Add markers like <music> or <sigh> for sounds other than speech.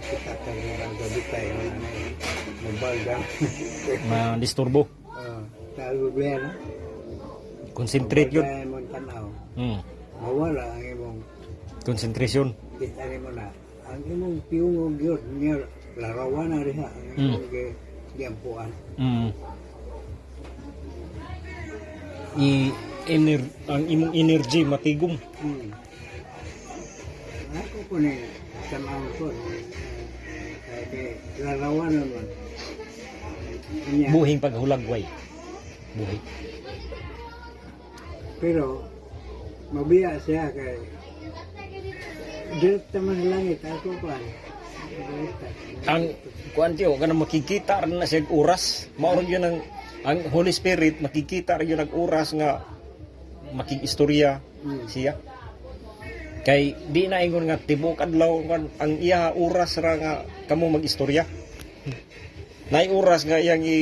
kita ka nga gabi tayo na mabalda. na disturbo. Ah, tago biya na. <laughs> Concentrate yun. Kaya mo tanaw. Mm. Mawala ang imong Concentration. kita mo na. Ang imong piungog yun, niya larawan na rin ha. Ang imong mm. giampuan. Mm. I ener ang imong energy matigom. Hmm. Po ni tanaw ko. Kaya kay larawan naman. Kanya, Buhing paghulagway. Buhi. pero mabiya siya kay Direkta man langit, ako pa. Direkta. Ang kuan tiyo kana makikita rin na siya oras. Mao rin yun ang ang Holy Spirit makikita rin yun ang oras nga makikistorya Hmm. siya. Kay di na ingon nga tibok adlaw kan ang iya oras ra nga kamo magistorya. Nay oras nga iyang i